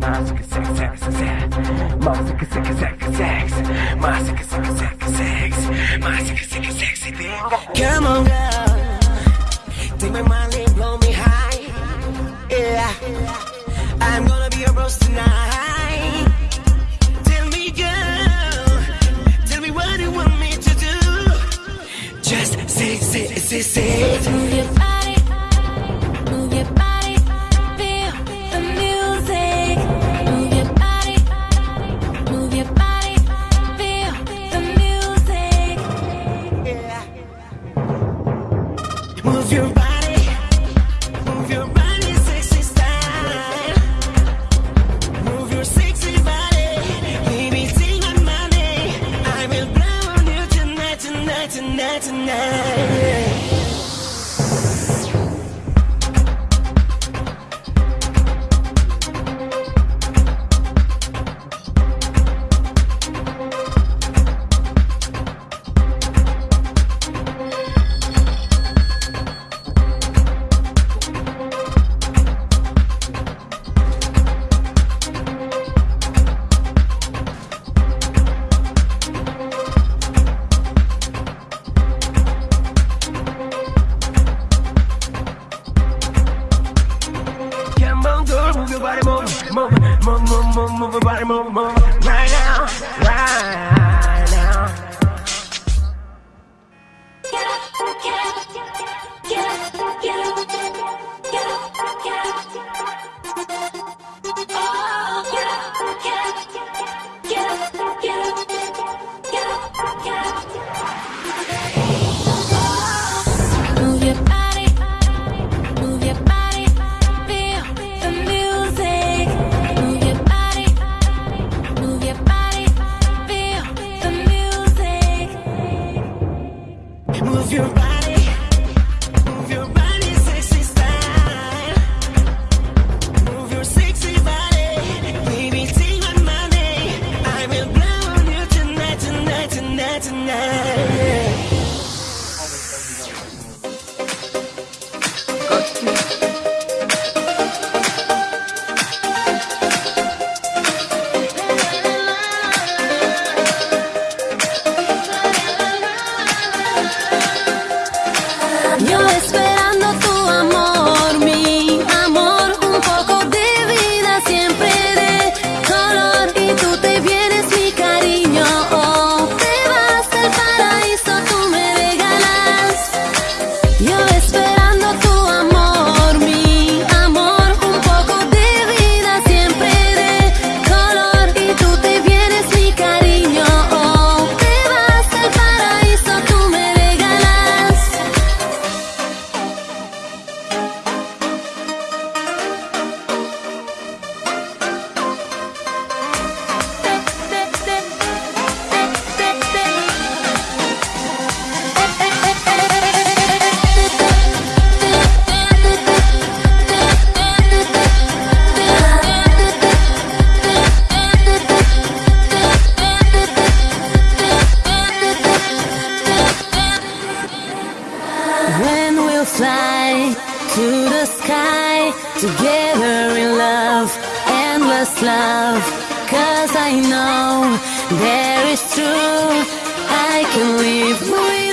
Mas que sex, sex, sex, sex, sex, sex, sex, Come on, girl. Take my mind and blow me high. Yeah, I'm gonna be a rose tonight. Tell me, girl, tell me what you want me to do. Just say, say, say, say. Money. body move, move, move, move, move, move, body move, move, right now, right. love Cause I know there is truth. I can live with